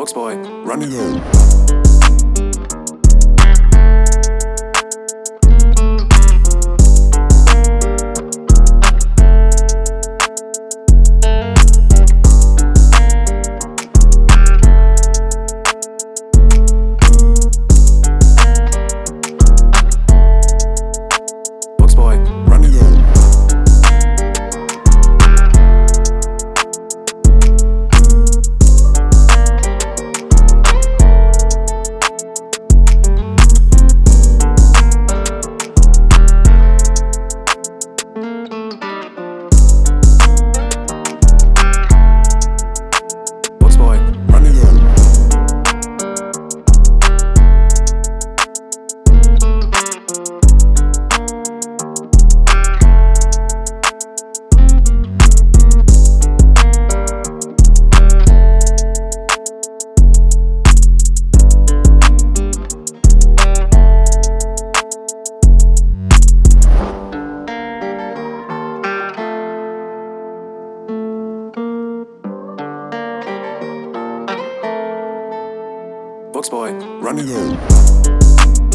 Box boy, Run. It Fox boy, running home.